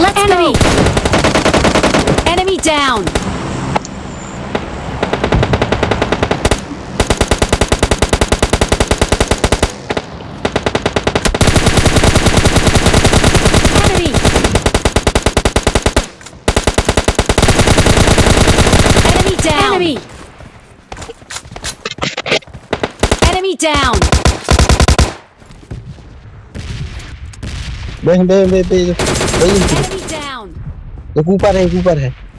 Let's Enemy. go. Enemy down. Enemy. Enemy down. बे बे ऊपर है ऊपर है।